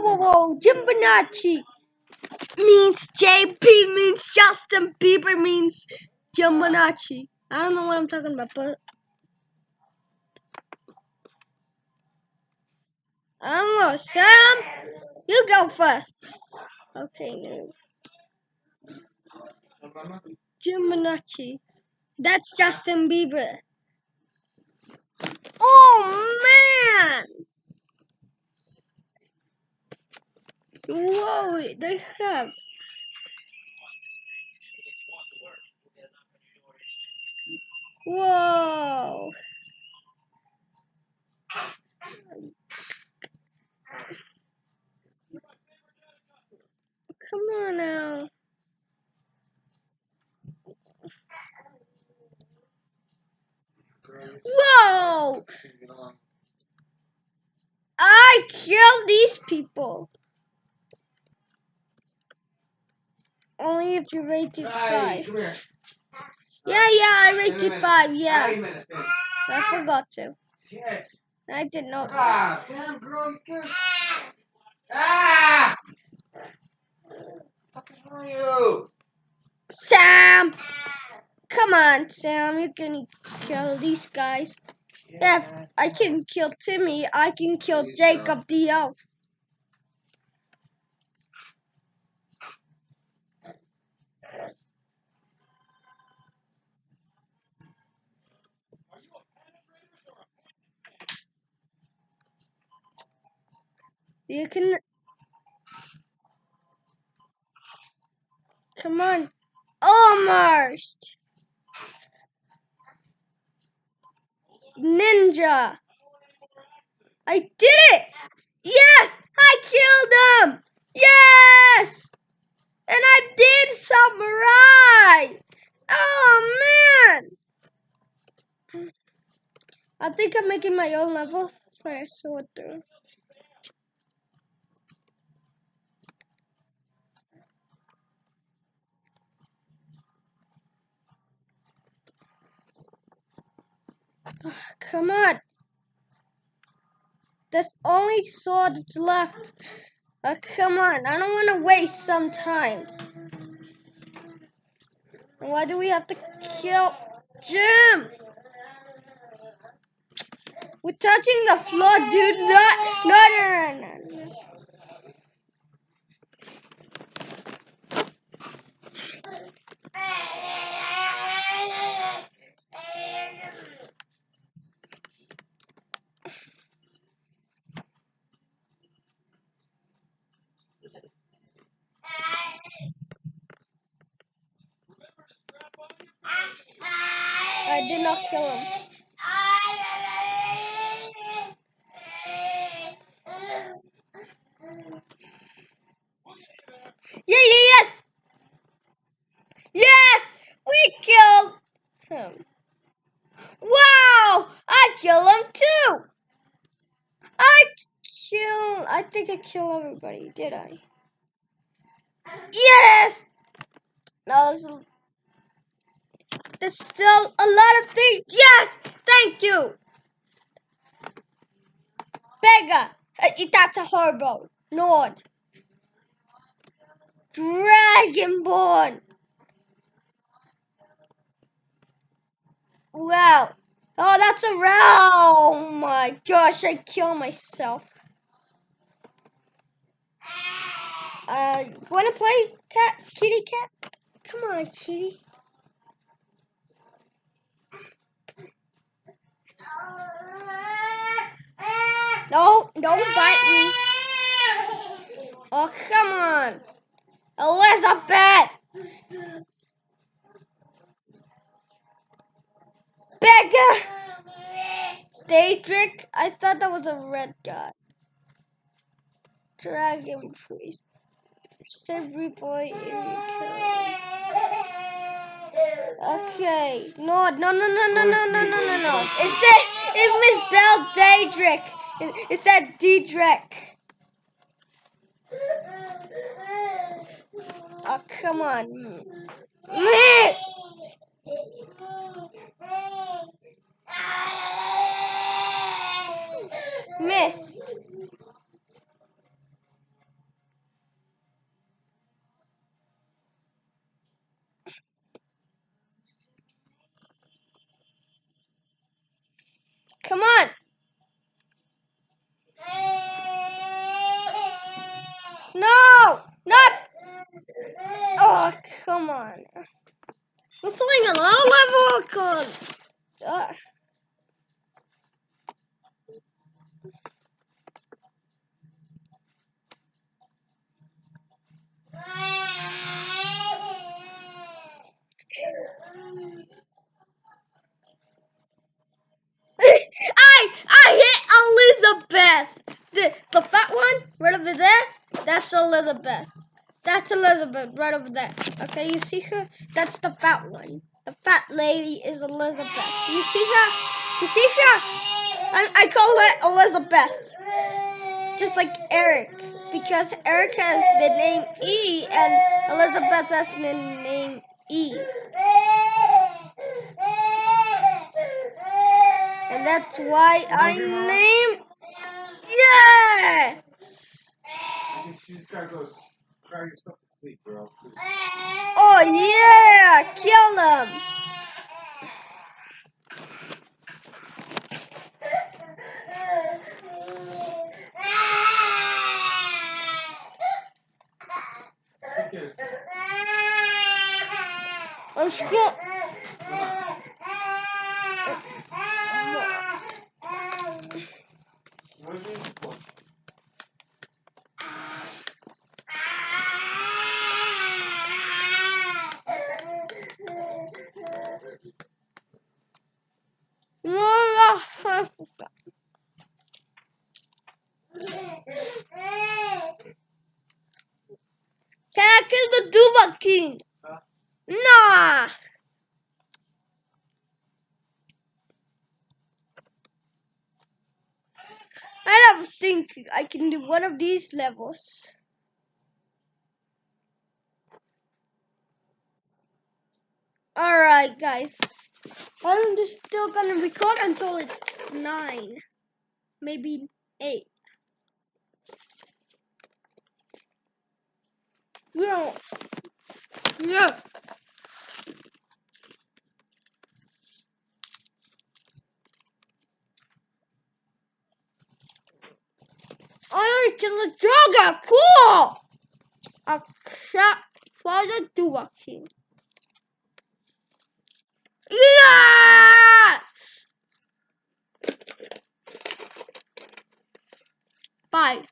whoa, whoa, whoa. Jimbanachi means JP means Justin Bieber means Jimbanachi. I don't know what I'm talking about, but I don't know. Sam, you go first. Okay, no. Jimbanachi. That's Justin Bieber. Oh man! Whoa, they have. Whoa. Come on now. Whoa! I killed these people. Only if you rated five. Yeah, yeah, I rated five. Yeah, I forgot to. I did not. Ah, damn girl, you. Ah! What with you? Sam, come on, Sam. You can kill these guys. If I can kill Timmy, I can kill Jacob the elf. You can. Come on. Almost. Ninja. I did it. Yes, I killed him. Yes. And I did right. Oh, man. I think I'm making my own level for a sword through. Come on. There's only swords left. Uh, come on. I don't want to waste some time. Why do we have to kill Jim? We're touching the floor, dude. Not, no, no, no, no. no. I did not kill him. Yeah, yeah, yes. Yes, we killed him. Wow, I killed him too. I kill. I think I killed everybody. Did I? Yes. No, there's, there's still a lot of things. Yes, thank you. Beggar, uh, that's a horrible. Nord. Dragonborn. Wow. Oh, that's a row. Oh my gosh, I kill myself. Uh, wanna play cat, kitty cat? Come on, kitty. No, don't bite me. Oh, come on. Elizabeth. Becca. Daedric. I thought that was a red guy. Dragon priest. Every boy in Okay. No, no, no, no, no, no, no, no, no, no. It said it misspelled Daedric. It, it said Daedric. Oh, come on. Missed. Missed. Come on. No, not. Oh, come on. We're playing a low level cause. Uh, I I hit Elizabeth. The the fat one right over there. That's Elizabeth. That's Elizabeth right over there. Okay, you see her? That's the fat one. The fat lady is Elizabeth. You see her? You see her? I, I call her Elizabeth. Just like Eric. Because Eric has the name E and Elizabeth has the name E. And that's why I name Yeah! You just gotta go cry yourself to sleep, bro. Oh yeah! Kill him! I'm scared. What is it for? Can I kill the Dovahkiin? Huh? Nah! I don't think I can do one of these levels. Alright, guys. I'm just still gonna record until it's 9. Maybe 8. Yeah. Yeah. Oh, I can the jogger. Cool. A cat for the Duva King. Yes! Bye.